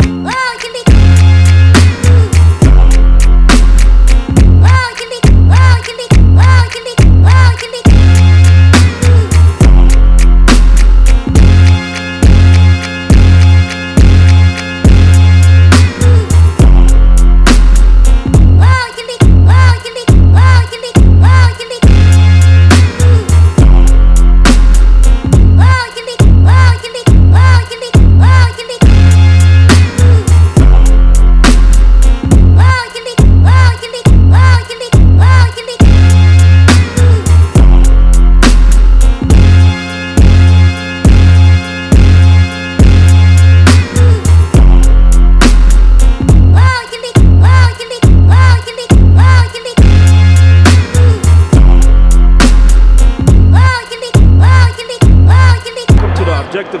Welcome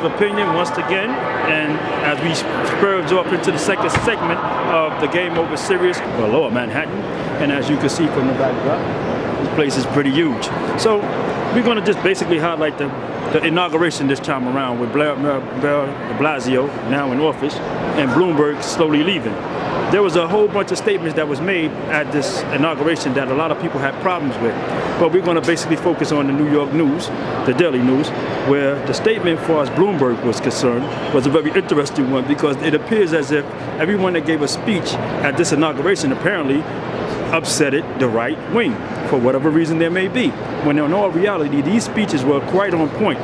opinion once again, and as we spurge off into the second segment of the Game Over series, well, Lower Manhattan, and as you can see from the backdrop, this place is pretty huge. So we're going to just basically highlight the, the inauguration this time around with Blair, Blair, Blair de Blasio now in office and Bloomberg slowly leaving. There was a whole bunch of statements that was made at this inauguration that a lot of people had problems with. But we're going to basically focus on the New York News, the Daily News, where the statement for as Bloomberg was concerned was a very interesting one because it appears as if everyone that gave a speech at this inauguration apparently upset it the right wing for whatever reason there may be. When in all reality, these speeches were quite on point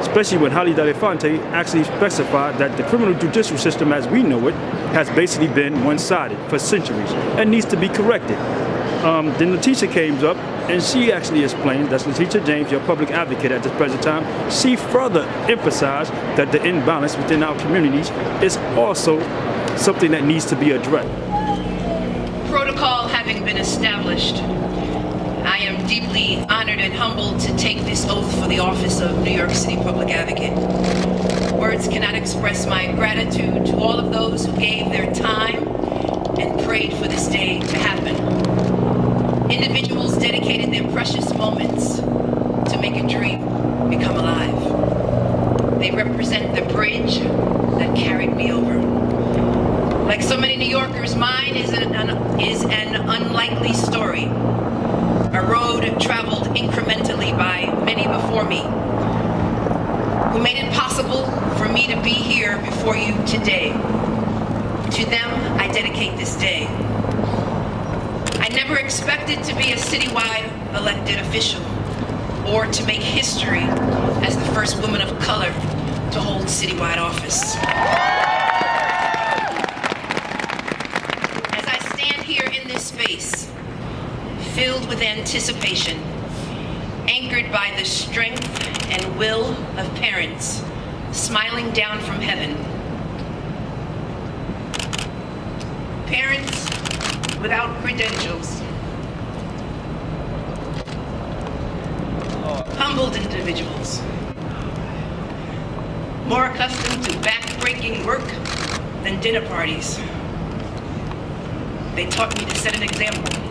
especially when Harry Belafonte actually specified that the criminal judicial system as we know it has basically been one-sided for centuries and needs to be corrected. Um, then Letitia came up and she actually explained, that's Letitia James, your public advocate at this present time, she further emphasized that the imbalance within our communities is also something that needs to be addressed. Protocol having been established, deeply honored and humbled to take this oath for the office of New York City Public Advocate. Words cannot express my gratitude to all of those who gave their time and prayed for this day to happen. Individuals dedicated their precious moments to make a dream become alive. They represent the bridge that carried me over. Like so many New Yorkers, mine is an, is an unlikely story. A road traveled incrementally by many before me, who made it possible for me to be here before you today. To them, I dedicate this day. I never expected to be a citywide elected official or to make history as the first woman of color to hold citywide office. As I stand here in this space, filled with anticipation, anchored by the strength and will of parents smiling down from heaven. Parents without credentials. Humbled individuals. More accustomed to back-breaking work than dinner parties. They taught me to set an example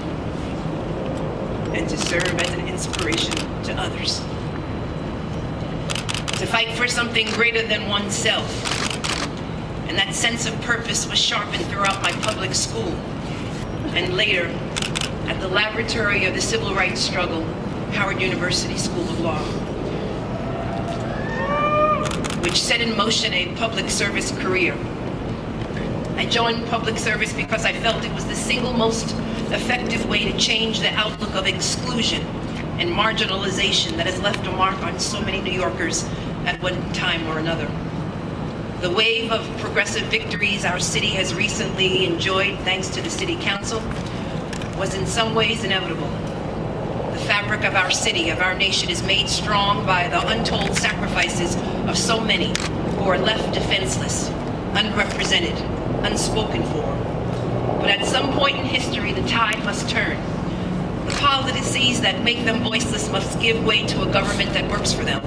and to serve as an inspiration to others. To fight for something greater than oneself. And that sense of purpose was sharpened throughout my public school and later at the laboratory of the civil rights struggle, Howard University School of Law, which set in motion a public service career. I joined public service because I felt it was the single most effective way to change the outlook of exclusion and marginalization that has left a mark on so many New Yorkers at one time or another. The wave of progressive victories our city has recently enjoyed thanks to the City Council was in some ways inevitable. The fabric of our city, of our nation is made strong by the untold sacrifices of so many who are left defenseless, unrepresented, unspoken for. But at some point in history, the tide must turn. The policies that make them voiceless must give way to a government that works for them,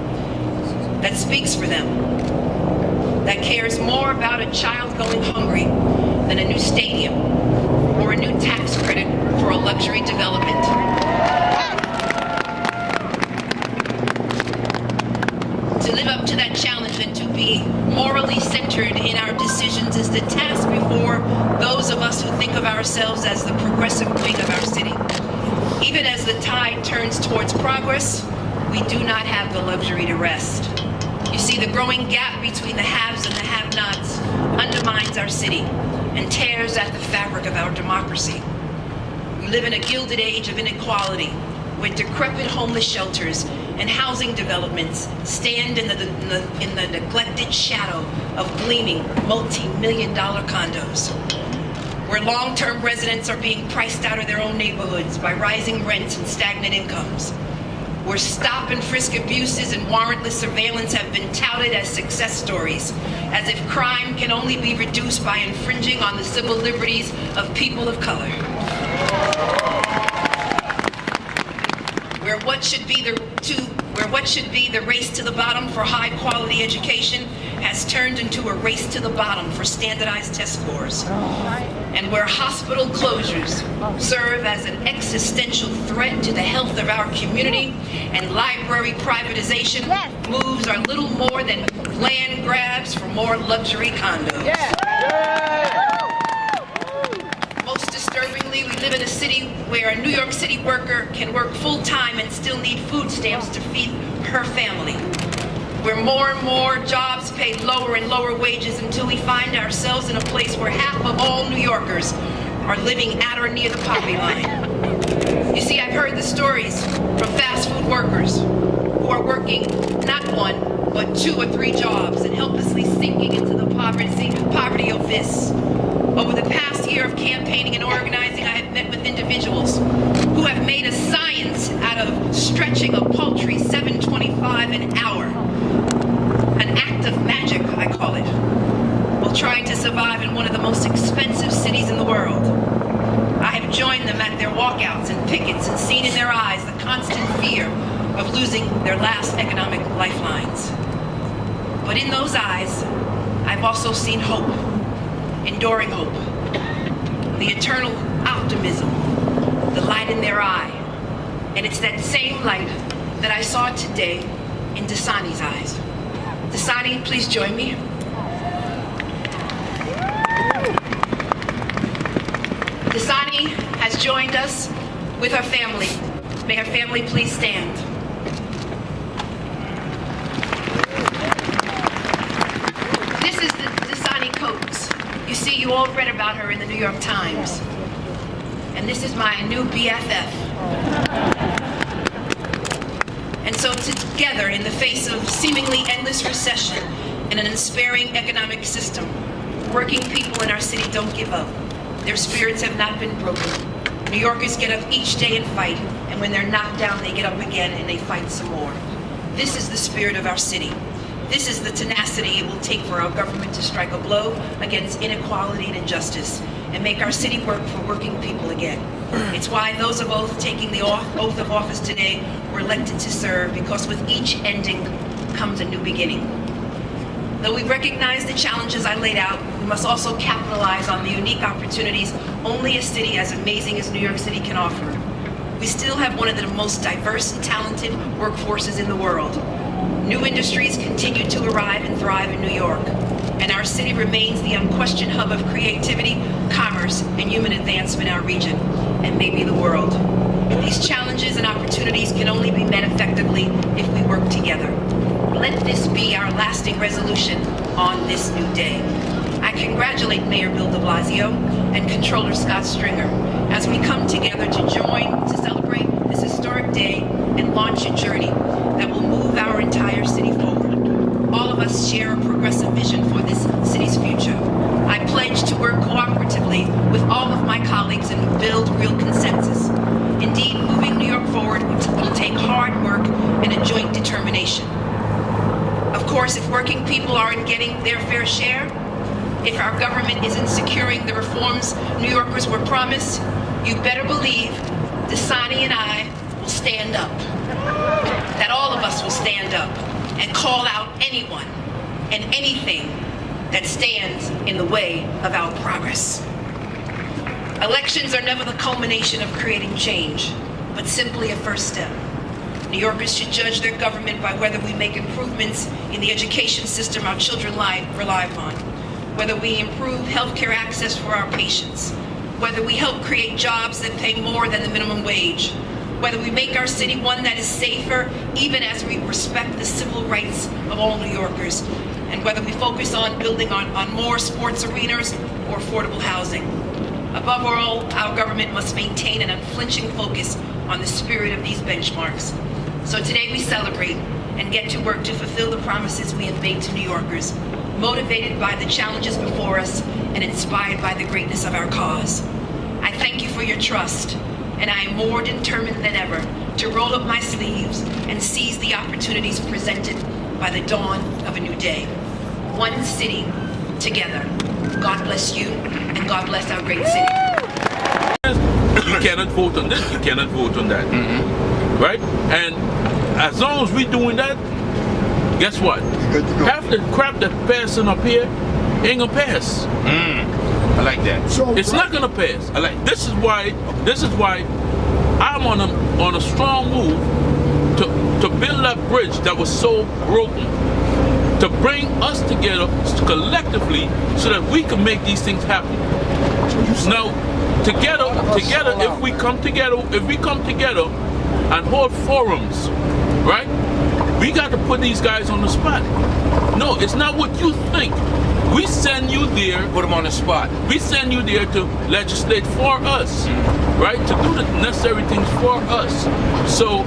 that speaks for them, that cares more about a child going hungry than a new stadium or a new tax credit for a luxury development. To live up to that challenge and to be morally centered in our decisions is the task before those of us who think of ourselves as the progressive wing of our city. Even as the tide turns towards progress, we do not have the luxury to rest. You see, the growing gap between the haves and the have-nots undermines our city and tears at the fabric of our democracy. We live in a gilded age of inequality, where decrepit homeless shelters and housing developments stand in the, in the, in the neglected shadow of gleaming multi-million dollar condos where long-term residents are being priced out of their own neighborhoods by rising rents and stagnant incomes, where stop and frisk abuses and warrantless surveillance have been touted as success stories, as if crime can only be reduced by infringing on the civil liberties of people of color. Where what should be the to where what should be the race to the bottom for high quality education has turned into a race to the bottom for standardized test scores. And where hospital closures serve as an existential threat to the health of our community and library privatization moves are little more than land grabs for more luxury condos. Most we live in a city where a New York City worker can work full-time and still need food stamps to feed her family. Where more and more jobs pay lower and lower wages until we find ourselves in a place where half of all New Yorkers are living at or near the poverty line. You see, I've heard the stories from fast food workers who are working not one, but two or three jobs and helplessly sinking into the poverty, poverty abyss. Over the past year of campaigning and organizing, I have met with individuals who have made a science out of stretching a paltry 725 an hour. An act of magic, I call it, while trying to survive in one of the most expensive cities in the world. I have joined them at their walkouts and pickets and seen in their eyes the constant fear of losing their last economic lifelines. But in those eyes, I've also seen hope, enduring hope, the eternal optimism, the light in their eye. And it's that same light that I saw today in Dasani's eyes. Dasani, please join me. Dasani has joined us with her family. May her family please stand. This is the Dasani Coates. You all read about her in the New York Times. And this is my new BFF. And so together, in the face of seemingly endless recession and an unsparing economic system, working people in our city don't give up. Their spirits have not been broken. New Yorkers get up each day and fight, and when they're knocked down, they get up again and they fight some more. This is the spirit of our city. This is the tenacity it will take for our government to strike a blow against inequality and injustice and make our city work for working people again. Mm. It's why those of us taking the oath of office today were elected to serve because with each ending comes a new beginning. Though we recognize the challenges I laid out, we must also capitalize on the unique opportunities only a city as amazing as New York City can offer. We still have one of the most diverse and talented workforces in the world. New industries continue to arrive and thrive in New York, and our city remains the unquestioned hub of creativity, commerce, and human advancement in our region, and maybe the world. These challenges and opportunities can only be met effectively if we work together. Let this be our lasting resolution on this new day. I congratulate Mayor Bill de Blasio and Controller Scott Stringer as we come together to join to celebrate this historic day and launch a journey that will move entire city forward. All of us share a progressive vision for this city's future. I pledge to work cooperatively with all of my colleagues and build real consensus. Indeed, moving New York forward will take hard work and a joint determination. Of course, if working people aren't getting their fair share, if our government isn't securing the reforms New Yorkers were promised, you better believe Dasani and I will stand up. That all of us will stand up and call out anyone and anything that stands in the way of our progress. Elections are never the culmination of creating change, but simply a first step. New Yorkers should judge their government by whether we make improvements in the education system our children rely upon, whether we improve healthcare access for our patients, whether we help create jobs that pay more than the minimum wage, whether we make our city one that is safer, even as we respect the civil rights of all New Yorkers, and whether we focus on building on, on more sports arenas or affordable housing. Above all, our government must maintain an unflinching focus on the spirit of these benchmarks. So today we celebrate and get to work to fulfill the promises we have made to New Yorkers, motivated by the challenges before us and inspired by the greatness of our cause. I thank you for your trust, and I am more determined than ever to roll up my sleeves and seize the opportunities presented by the dawn of a new day. One city, together. God bless you, and God bless our great city. You cannot vote on this, you cannot vote on that. Mm-hmm. Right? And as long as we're doing that, guess what? Good to. Half the crap that's passing up here ain't gonna pass. Mm. I like that. So, It's not gonna pass. I like this is why this is why I'm on a on a strong move to to build that bridge that was so broken. To bring us together collectively so that we can make these things happen. Now, together, together, if we come together, if we come together and hold forums, right? We got to put these guys on the spot. No, it's not what you think. We send you there Put them on the spot. we send you there to legislate for us, right? To do the necessary things for us. So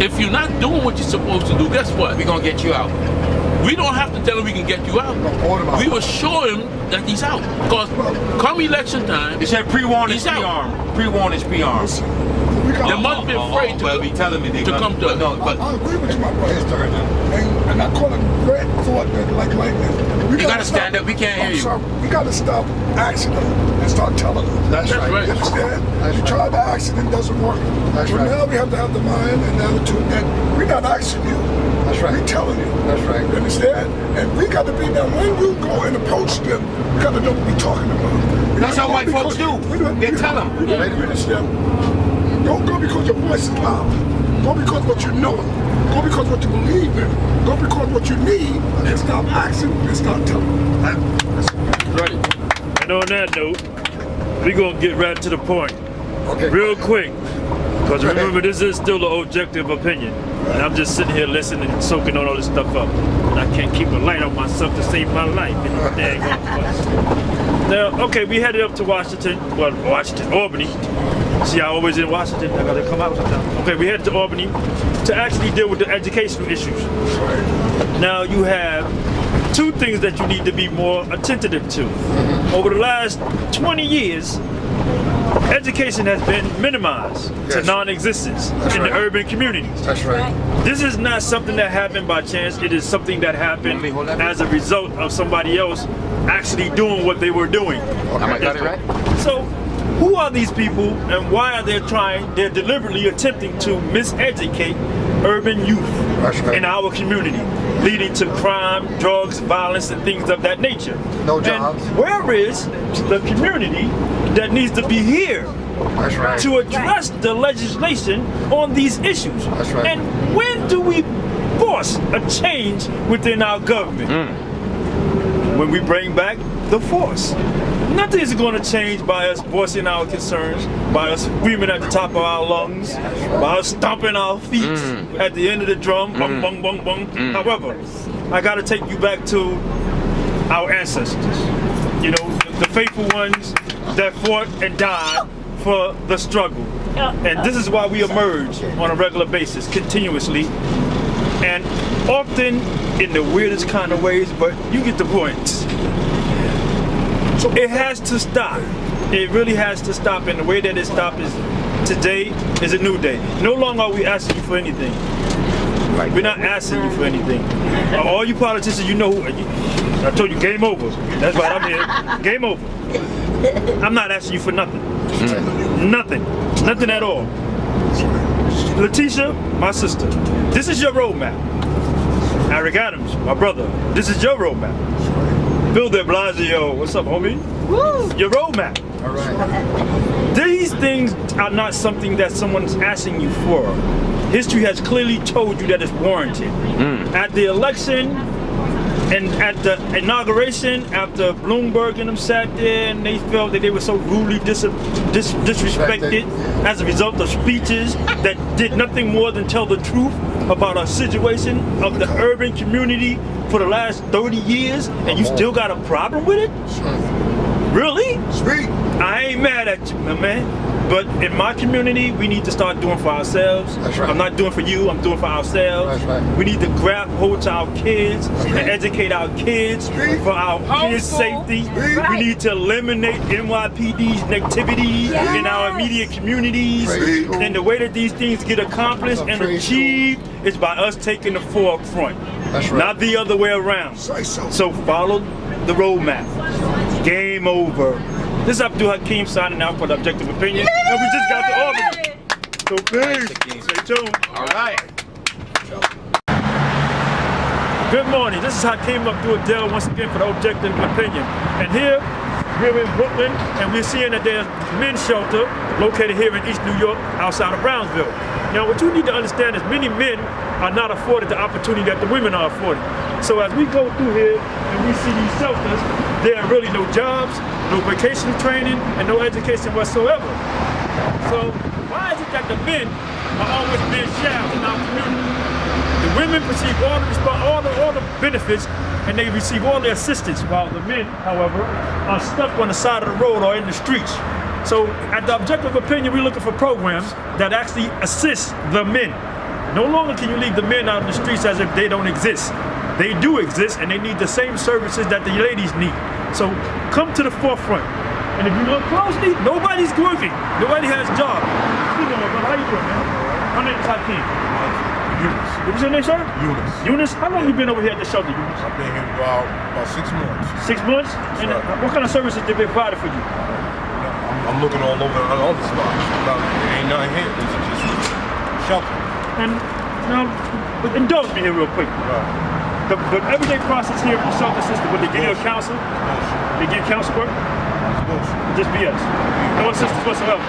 if you're not doing what you're supposed to do, guess what? We're gonna get you out. We don't have to tell him we can get you out. out. We will show him that he's out. Because come election time, They said pre-warn is He's pre-armed. Pre-warn is pre-armed. they must be uh, uh, afraid to, Well, be telling me they to come to but no, us. but I agree with you, my brother. And, and I call it red thought that like lightning. We You gotta stand up. We can't hear I'm you. Sorry, we gotta stop asking them and start telling them. That's right. You understand? That's you right. try to ask it, it doesn't work. That's so right. now we have to have the mind and the attitude that we're not asking you. That's right. We're telling you. That's right. You understand? And we got to be now when you go and approach them, we got to know what we're talking about. We're That's how white folks do. we don't- They we- tell 'em. we don't- you understand? Don't go because your voice is loud. Go because what you know. Go because what you believe in. Go because what you need. And stop asking and start telling. That- that's- Right. And on that note, we're gonna get right to the point, Okay. real quick. Because remember, this is still an objective opinion. And I'm just sitting here listening and soaking all this stuff up. And I can't keep a light on myself to save my life. Now, okay, we headed up to Washington, well, Washington, Albany. See, I always in Washington. I gotta come out sometimes. Okay, we headed to Albany to actually deal with the educational issues. Now you have two things that you need to be more attentive to. Over the last 20 years, education has been minimized to Yes. non-existence in right. the urban communities. That's right. This is not something that happened by chance. It is something that happened Let me hold that. as a result of somebody else actually doing what they were doing. Am I got it right? So, who are these people and why are they trying, they're deliberately attempting to miseducate urban youth right. in our community, leading to crime, drugs, violence, and things of that nature. No And jobs. where is the community that needs to be here right. to address the legislation on these issues? That's right. And when do we force a change within our government? Hmm. When we bring back the force. Nothing is going to change by us voicing our concerns, by us screaming at the top of our lungs, by us stomping our feet Hmm. at the end of the drum, bung, bung, bung, bung. However, I got to take you back to our ancestors. You know, the faithful ones that fought and died for the struggle. And this is why we emerge on a regular basis, continuously, and often in the weirdest kind of ways, but you get the point. So it has to stop. It really has to stop, and the way that it stops is today is a new day. No longer are we asking you for anything. We're not asking you for anything. All you politicians, you know, I told you, game over. That's why I'm here. Game over. I'm not asking you for nothing. Nothing. Nothing at all. Letitia, my sister, this is your roadmap. Eric Adams, my brother, this is your roadmap. Bill de Blasio, what's up, homie? Your roadmap. All right. These things are not something that someone's asking you for. History has clearly told you that it's warranted. Hmm. At the election, And at the inauguration, after Bloomberg and them sat there and they felt that they were so rudely dis- dis- disrespected as a result of speeches that did nothing more than tell the truth about our situation of the urban community for the last 30 years, and you still got a problem with it? Really? Speak. I ain't mad at you, my man. But in my community, we need to start doing for ourselves. That's right. I'm not doing for you, I'm doing for ourselves. That's right. We need to grab hold to our kids and educate our kids for our kids' safety. We need to eliminate NYPD's negativity in our immediate communities. Trade school. And the way that these things get accomplished and Trade school. achieved is by us taking the forefront. That's right. Not the other way around. So. So follow the roadmap. Game over. This is Abdul Hakim signing out for the objective opinion. And we just got to Albany. So peace. Stay tuned. All right. Good morning. This is Hakeem Abdul Dell once again for the objective opinion. And here we're in Brooklyn and we're seeing that there's men's shelter located here in East New York outside of Brownsville. Now what you need to understand is many men are not afforded the opportunity that the women are afforded. So as we go through here and we see these shelters, there are really no jobs, no vocational training, and no education whatsoever. So why is it that the men are always being shamed in our community? The women receive all the all the all the benefits and they receive all the assistance, while the men, however, are stuck on the side of the road or in the streets. So, at the objective opinion, we're looking for programs that actually assist the men. No longer can you leave the men out in the streets as if they don't exist. They do exist, and they need the same services that the ladies need. So, come to the forefront. And if you look closely, nobody's groovy. Nobody has a job. You how you doing, man? My name's Hakeem. Eunice. What was your name, sir? Eunice. Eunice, how long you been over here at the shelter, Eunice? I've been here about, about six months. Six months? And uh, right. what kind of services they been provided for you? I'm, I'm looking all over all the spots. There ain't nothing here. This is just shelter. And now, but indulge me here real quick. Right. The, the everyday process here in the shelter system, would they give you a Bullshit. counsel? Bullshit. They give counsel work? It's bullshit. Just BS. No assistance whatsoever.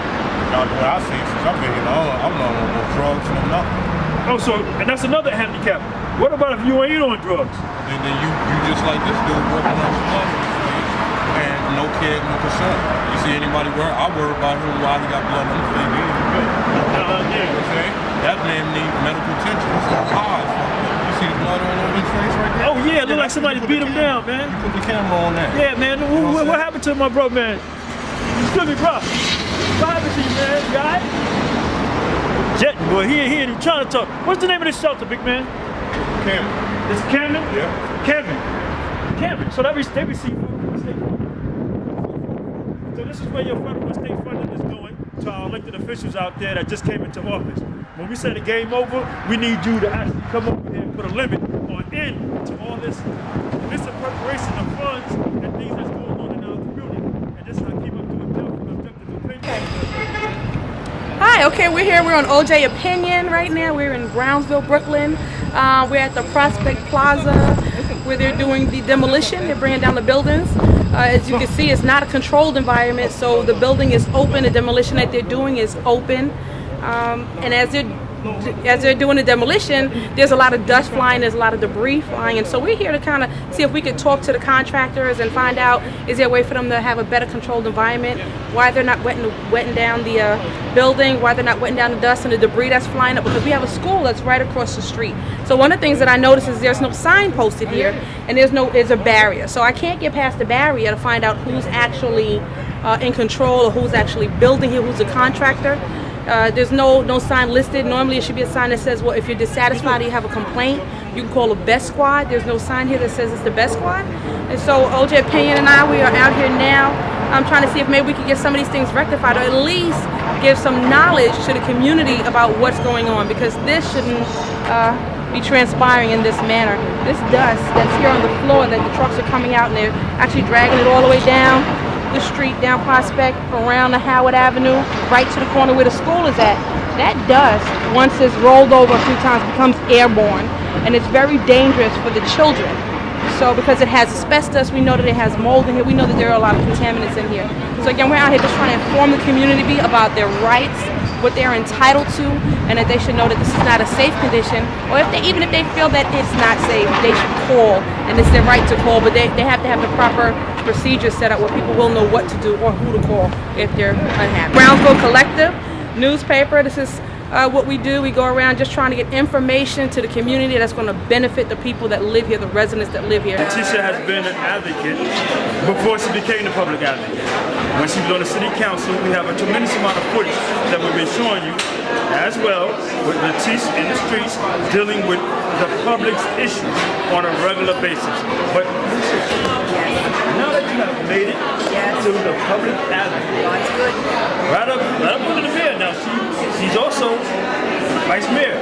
Now, the way I see it, since I've been here, I'm not on no drugs, no nothing. Oh, so, and that's another handicap. What about if you ain't on drugs? Then, then you, you just like this dude working on some and no care, no concern. You see anybody worry, I worry about him while he got blood on his face. Uh, yeah. Okay? That man need medical attention. His eyes fucked up. You see the blood all over his face right there? Oh, yeah, look like somebody beat him down, man. You put the camera on that. Yeah, man. What, know what, what what happened to my bro, man? Excuse me, bro. What happened to you, man? You alright? Jet, boy, he ain't here. He trying to talk. What's the name of this shelter, big man? Camera. This is Camden? Yeah. Camden. Camden. So that re- they receive federal and state funding. So this is where your federal and state funding is going to our elected officials out there that just came into office. When we say the game over, we need you to actually come over here put a limit or an end to all this misappropriation of funds and things that's going on in our community. And this is how keep up doing objective opinion. Hi, okay, we're here. We're on OJ Opinion right now. We're in Brownsville, Brooklyn. Uh, we're at the Prospect Plaza where they're doing the demolition. They're bringing down the buildings. Uh, as you can see, it's not a controlled environment, so the building is open. The demolition that they're doing is open. Um, and as they're as they're doing the demolition, there's a lot of dust flying, there's a lot of debris flying, and so we're here to kind of see if we could talk to the contractors and find out is there a way for them to have a better controlled environment, why they're not wetting, wetting down the uh, building, why they're not wetting down the dust and the debris that's flying up, because we have a school that's right across the street. So one of the things that I noticed is there's no sign posted here, and there's no there's a barrier, so I can't get past the barrier to find out who's actually uh, in control or who's actually building here, who's the contractor. Uh, there's no no sign listed. Normally, it should be a sign that says, "Well, if you're dissatisfied, or you have a complaint, you can call a Best Squad." There's no sign here that says it's the Best Squad. And so, OJ Pinion and I, we are out here now. I'm trying to see if maybe we can get some of these things rectified, or at least give some knowledge to the community about what's going on, because this shouldn't uh, be transpiring in this manner. This dust that's here on the floor, that the trucks are coming out and they're actually dragging it all the way down the street down Prospect, around the Howard Avenue, right to the corner where the school is at. That dust, once it's rolled over a few times, becomes airborne, and it's very dangerous for the children. So because it has asbestos, we know that it has mold in here. We know that there are a lot of contaminants in here. So again, we're out here just trying to inform the community about their rights what they're entitled to, and that they should know that this is not a safe condition, or if they, even if they feel that it's not safe, they should call, and it's their right to call, but they, they have to have the proper procedures set up where people will know what to do or who to call if they're unhappy. Brownsville Collective newspaper. This is uh, what we do. We go around just trying to get information to the community that's going to benefit the people that live here, the residents that live here. Tisha has been an advocate before she became the public advocate. When she was on the city council, we have a tremendous amount of footage that we've been showing you as well with Letitia in the streets dealing with the public's issues on a regular basis. But now that you have made it to the public advocate, right up, right up under the mayor now, she, she's also vice mayor.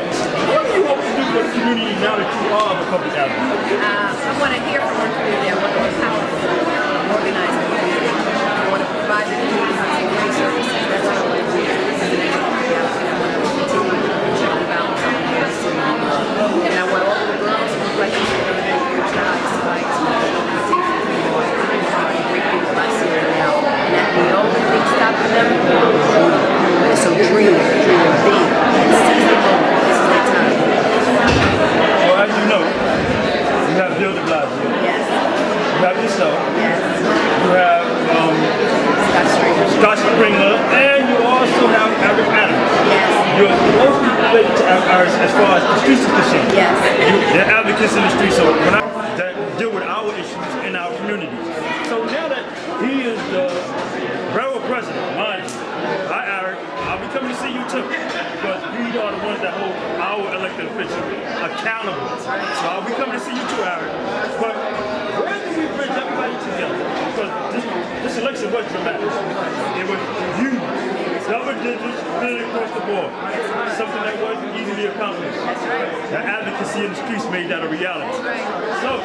What do you hope to do for the community now that you are the public advocate? Uh, I want to hear from our community. I want to empower them, uh, organize the community. I want to provide the community with great services. That's what I want to do. As an agent, I want to continue to check the balance on this. And I want all the girls who like to go to their years, the highest heights, to take the people, great people I see them now. And that the only thing stopping them is some dream, dream big, and seize the moment. This is their time. Well, as you know, you have Bill de Blasio, Yes, you have yourself, yes. you have um, Scott Stringer. Scott Stringer, and you also have Eric Adams. Yes. You're closely related to Eric Adams as far as the streets is concerned. Yes. You, they're advocates in the streets, so when I that deal with our issues in our communities. So now that he is the railroad president, mind you, I, Eric, I'll be coming to see you too. Because we are the ones that hold our elected officials accountable. So I'll be coming to see you too, Eric. But where do we bridge everybody together? Because this, this dramatic. It was huge. Double digits, really across the board. Something that wasn't easily accomplished. The advocacy in the streets made that a reality. So,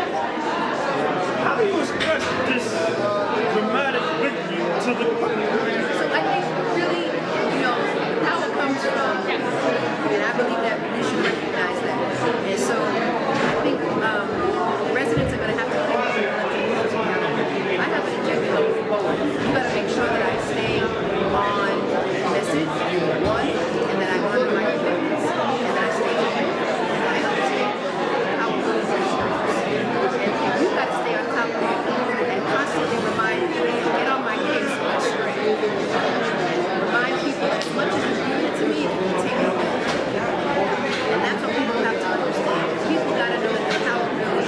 how do you express this dramatic victory to the public? So I think really, you know, power comes from, and I believe that we should recognize that. And so I think um, residents are going to have to think about it together. I have an agenda going forward. You got to make sure that I stay on message, one, and that I honor my commitments, and that I stay open, and I understand how good is our service. And you got to stay on top of it and constantly remind me, get on my case, my straight. Remind people that as much as you give it to me, it can take it away. And that's what people have to understand. People got to know that the power really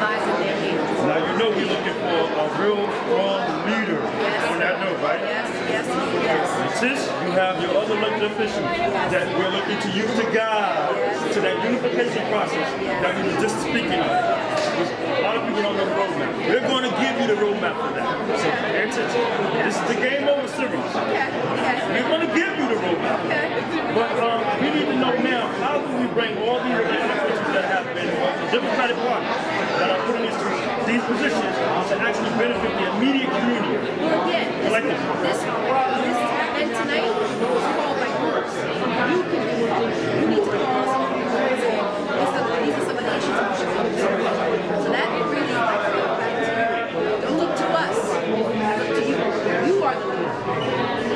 lies in their hands. Now you know we're looking for a real strong leader on that note, right? Yes, yes, yes. Sis, you have your other elected officials that we're looking to use to guide to that process that we were just speaking of. A lot of people don't know the roadmap. We're going to give you the roadmap for that. So. This is the game over series. Okay, We're going to give you the roadmap. okay. But um, we need to know now how do we bring all these elected that have been the Democratic Party that are put in these, these positions to actually benefit the immediate community. Well, again, this, Collectively. this, this, and tonight was called by groups. You can do that. You need to call So that really, like, goes back to you. Don't look to us. Look to you. You are the leader.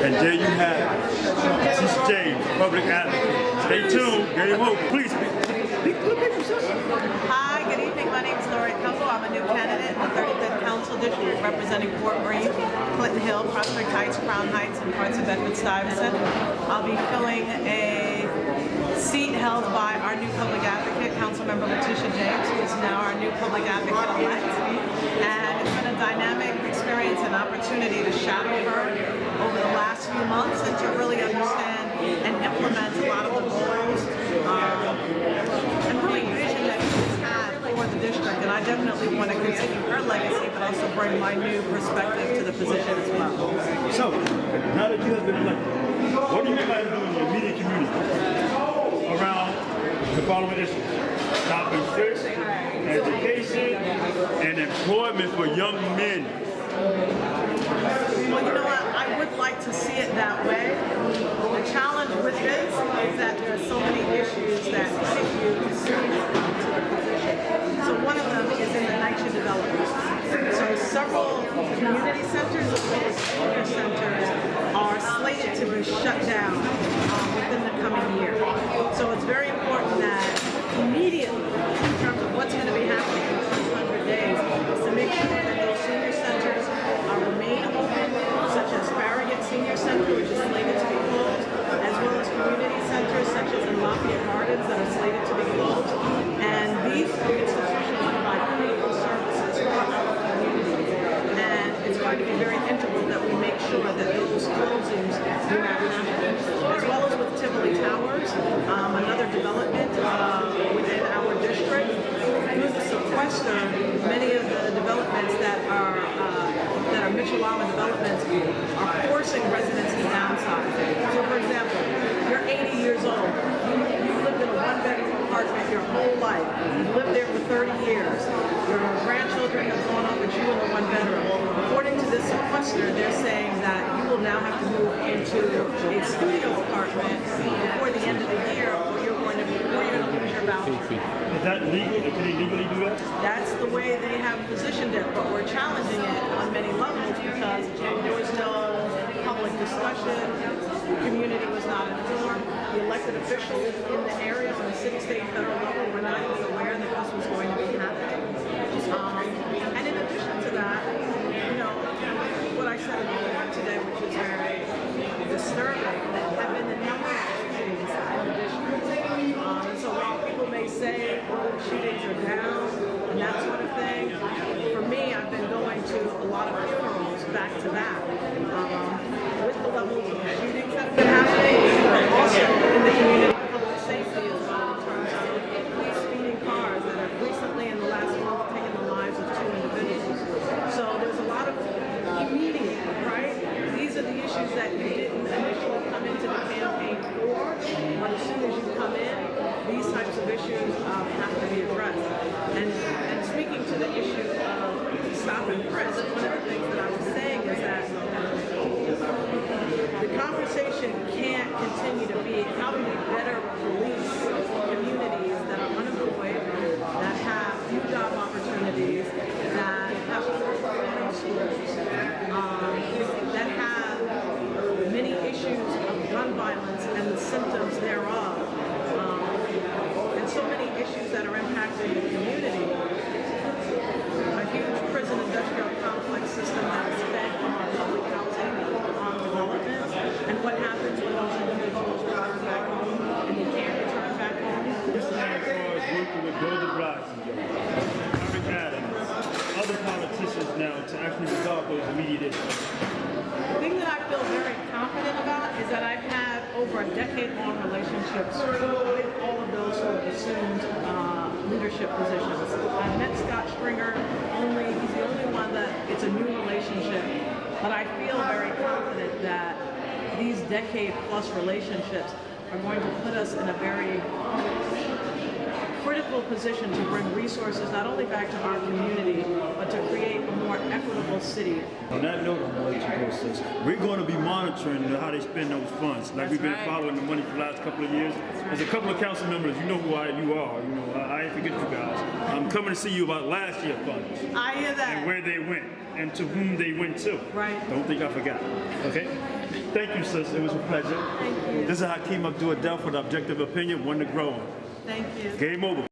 And there you have it. This is James, public advocate. Stay tuned. Game over. Please speak. Speak to the people. Hi, good evening. My name is Laurie Cumbo. I'm a new candidate in the 35th Council District representing Fort Greene, Clinton Hill, Prospect Heights, Crown Heights, and parts of Bedford-Stuyvesant. I'll be filling a seat held by our new public advocate, Councilmember Letitia James, who is now our new public advocate-elect. And it's been a dynamic experience and opportunity to shadow her over the last few months and to really understand and implement a lot of the goals um, and really vision that she's had for the district. And I definitely want to continue her legacy, but also bring my new perspective to the position as well. So, now that you have been elected, what do you plan to do in your immediate community around the following issues? compensation, education, and employment for young men. Well, you know what? I would like to see it that way. The challenge with this is that there are so many issues that take you to position. So one of them is in the NYCHA development. So several community centers as well as senior centers are slated to be shut down um, within the coming year. So it's very important that immediately in terms of what's going to be happening in the first 100 days is to make sure that those senior centers are remain open, such as Farragut Senior Center, which is slated to be closed, as well as community centers such as in Lafayette Gardens that are slated to be closed. And these institutions provide critical services for our community. And it's going to be very integral that we make sure that those closings do not happen as well as with Tivoli Towers, um, another development uh, within our district. Through the sequester, many of the developments that are uh, that are Mitchell-Lama developments are forcing residents to downsize. So, for example, you're 80 years old apartment your whole life. You've lived there for 30 years. Your grandchildren have grown up with you in the one bedroom. According to this sequester, they're saying that you will now have to move into a studio apartment before the end of the year, or you're going to be, or you're going to lose your voucher. Is that legal? Can they legally do that? That's the way they have positioned it, but we're challenging it on many levels because there was no public discussion, the community was not informed, the elected officials in the area on the city, state, federal level were not even aware that this was going to be happening. Um, and in addition to that, you know, what I said in the report today, which is very disturbing, have been the number of shootings in the district. Um, and so while people may say, oh, shootings are down and that sort of thing, for me, I've been going to a lot of funerals back to back. Um, with the levels of shootings that have been happening, but also in the community, public safety as well, in terms of police speeding cars that have recently in the last month taken the lives of two individuals. So there's a lot of immediate, right? These are the issues that you didn't initially come into the campaign for, but as soon as you come in, these types of issues um, have to be addressed. And, and speaking to the issue of frisk, one of the things that I was saying is that the conversation can't continue to be how do we better police communities that are unemployed, that have few job opportunities, that have poor performing schools, um, that have many issues of gun violence and the symptoms thereof, um, and so many issues that are impacting the community. A huge prison industrial complex system that is fed from our public housing um, developments, and what happens when those individuals return back home and they can't return back home. This is as far as working with Golden Bryson, Eric Adams, other politicians now to actually resolve those immediate issues. The thing that I feel very confident about is that I've had over a decade-long relationships with all of those who have assumed uh, leadership positions. I met Scott Stringer only, he's the only one that it's a new relationship, but I feel very confident that these decade-plus relationships are going to put us in a very critical position to bring resources not only back to our community, but to create a more equitable city On that note, I'm gonna let you go, sis. We're gonna be monitoring how they spend those funds. Like we've been right. following the money for the last couple of years. There's a couple of council members, you know who I, you are, you know, I, I ain't forget you guys. I'm coming to see you about last year's funds I hear that. and where they went and to whom they went to. Right. Don't think I forgot, okay? Thank you, sis. It was a pleasure. Thank you. This is Hakeem Abdul Adel for the Objective Opinion, one to grow on. Thank you. Game over.